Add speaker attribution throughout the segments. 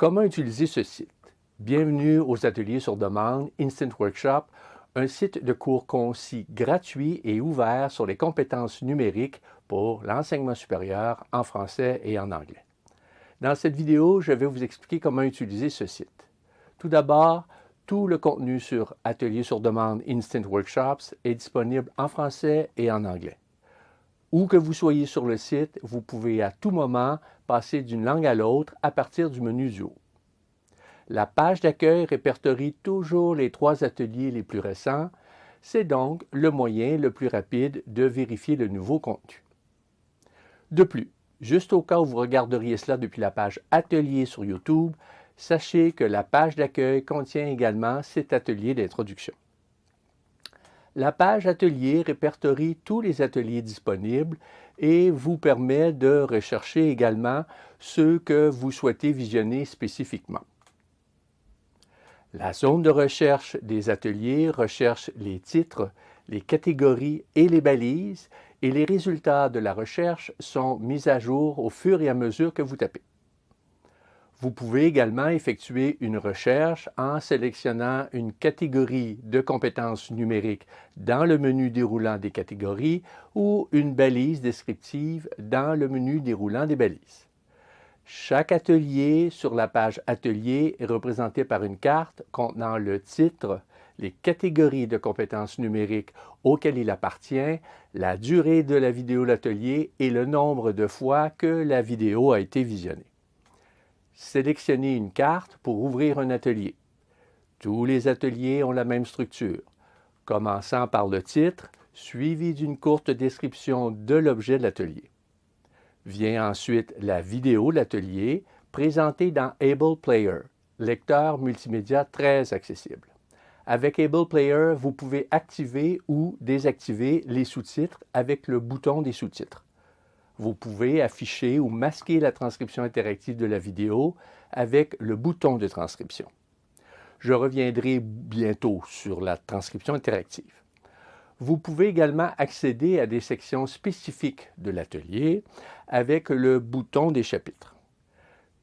Speaker 1: Comment utiliser ce site? Bienvenue aux ateliers sur demande Instant Workshop, un site de cours concis, gratuit et ouvert sur les compétences numériques pour l'enseignement supérieur en français et en anglais. Dans cette vidéo, je vais vous expliquer comment utiliser ce site. Tout d'abord, tout le contenu sur Ateliers sur demande Instant Workshops est disponible en français et en anglais. Où que vous soyez sur le site, vous pouvez à tout moment passer d'une langue à l'autre à partir du menu du haut. La page d'accueil répertorie toujours les trois ateliers les plus récents. C'est donc le moyen le plus rapide de vérifier le nouveau contenu. De plus, juste au cas où vous regarderiez cela depuis la page Atelier sur YouTube, sachez que la page d'accueil contient également cet atelier d'introduction. La page Atelier répertorie tous les ateliers disponibles et vous permet de rechercher également ceux que vous souhaitez visionner spécifiquement. La zone de recherche des ateliers recherche les titres, les catégories et les balises, et les résultats de la recherche sont mis à jour au fur et à mesure que vous tapez. Vous pouvez également effectuer une recherche en sélectionnant une catégorie de compétences numériques dans le menu déroulant des catégories ou une balise descriptive dans le menu déroulant des balises. Chaque atelier sur la page Atelier est représenté par une carte contenant le titre, les catégories de compétences numériques auxquelles il appartient, la durée de la vidéo l'atelier et le nombre de fois que la vidéo a été visionnée. Sélectionnez une carte pour ouvrir un atelier. Tous les ateliers ont la même structure, commençant par le titre, suivi d'une courte description de l'objet de l'atelier. Vient ensuite la vidéo de l'atelier présentée dans Able Player, lecteur multimédia très accessible. Avec Able Player, vous pouvez activer ou désactiver les sous-titres avec le bouton des sous-titres. Vous pouvez afficher ou masquer la transcription interactive de la vidéo avec le bouton de transcription. Je reviendrai bientôt sur la transcription interactive. Vous pouvez également accéder à des sections spécifiques de l'atelier avec le bouton des chapitres.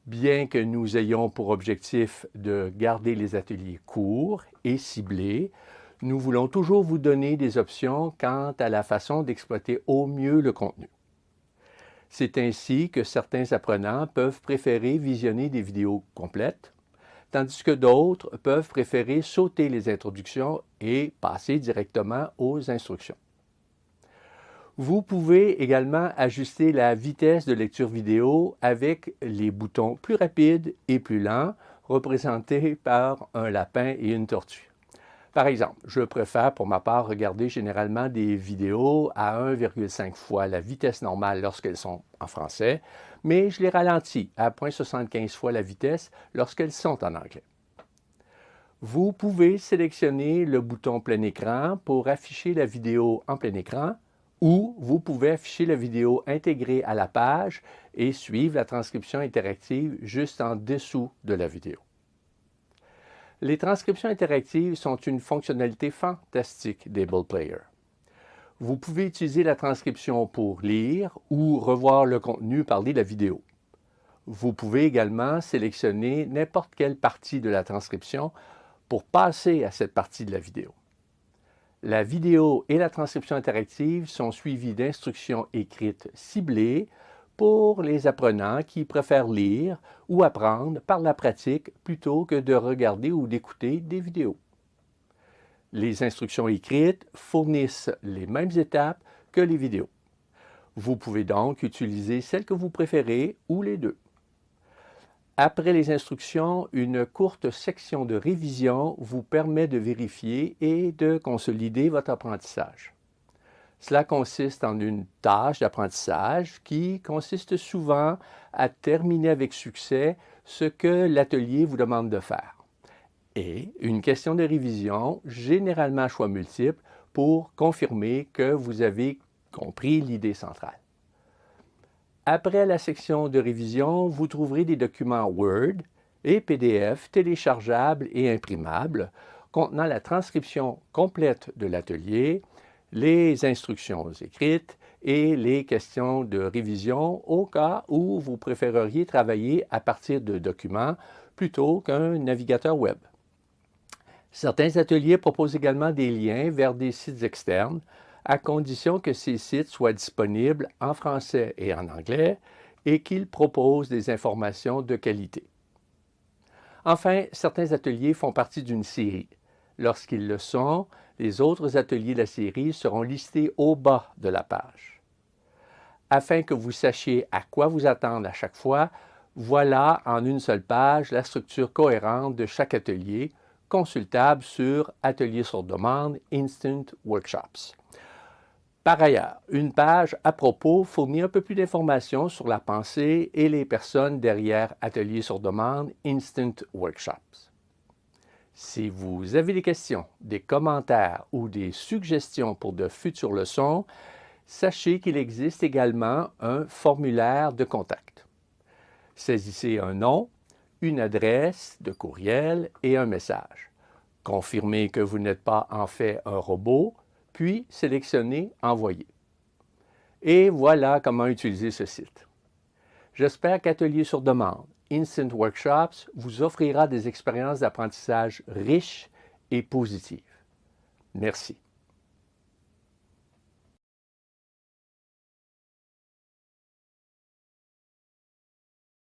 Speaker 1: Bien que nous ayons pour objectif de garder les ateliers courts et ciblés, nous voulons toujours vous donner des options quant à la façon d'exploiter au mieux le contenu. C'est ainsi que certains apprenants peuvent préférer visionner des vidéos complètes tandis que d'autres peuvent préférer sauter les introductions et passer directement aux instructions. Vous pouvez également ajuster la vitesse de lecture vidéo avec les boutons plus rapides et plus lents représentés par un lapin et une tortue. Par exemple, je préfère pour ma part regarder généralement des vidéos à 1,5 fois la vitesse normale lorsqu'elles sont en français, mais je les ralentis à 0,75 fois la vitesse lorsqu'elles sont en anglais. Vous pouvez sélectionner le bouton plein écran pour afficher la vidéo en plein écran ou vous pouvez afficher la vidéo intégrée à la page et suivre la transcription interactive juste en dessous de la vidéo. Les transcriptions interactives sont une fonctionnalité fantastique d'Able Player. Vous pouvez utiliser la transcription pour lire ou revoir le contenu de la vidéo. Vous pouvez également sélectionner n'importe quelle partie de la transcription pour passer à cette partie de la vidéo. La vidéo et la transcription interactive sont suivies d'instructions écrites ciblées pour les apprenants qui préfèrent lire ou apprendre par la pratique plutôt que de regarder ou d'écouter des vidéos. Les instructions écrites fournissent les mêmes étapes que les vidéos. Vous pouvez donc utiliser celle que vous préférez ou les deux. Après les instructions, une courte section de révision vous permet de vérifier et de consolider votre apprentissage. Cela consiste en une tâche d'apprentissage qui consiste souvent à terminer avec succès ce que l'atelier vous demande de faire. Et une question de révision, généralement à choix multiple, pour confirmer que vous avez compris l'idée centrale. Après la section de révision, vous trouverez des documents Word et PDF téléchargeables et imprimables contenant la transcription complète de l'atelier, les instructions écrites et les questions de révision au cas où vous préféreriez travailler à partir de documents plutôt qu'un navigateur web. Certains ateliers proposent également des liens vers des sites externes, à condition que ces sites soient disponibles en français et en anglais et qu'ils proposent des informations de qualité. Enfin, certains ateliers font partie d'une série. Lorsqu'ils le sont, les autres ateliers de la série seront listés au bas de la page. Afin que vous sachiez à quoi vous attendre à chaque fois, voilà en une seule page la structure cohérente de chaque atelier, consultable sur Atelier sur demande Instant Workshops. Par ailleurs, une page à propos fournit un peu plus d'informations sur la pensée et les personnes derrière Atelier sur demande Instant Workshops. Si vous avez des questions, des commentaires ou des suggestions pour de futures leçons, sachez qu'il existe également un formulaire de contact. Saisissez un nom, une adresse de courriel et un message. Confirmez que vous n'êtes pas en fait un robot, puis sélectionnez Envoyer. Et voilà comment utiliser ce site. J'espère qu'Atelier sur demande, Instant Workshops, vous offrira des expériences d'apprentissage riches et positives. Merci.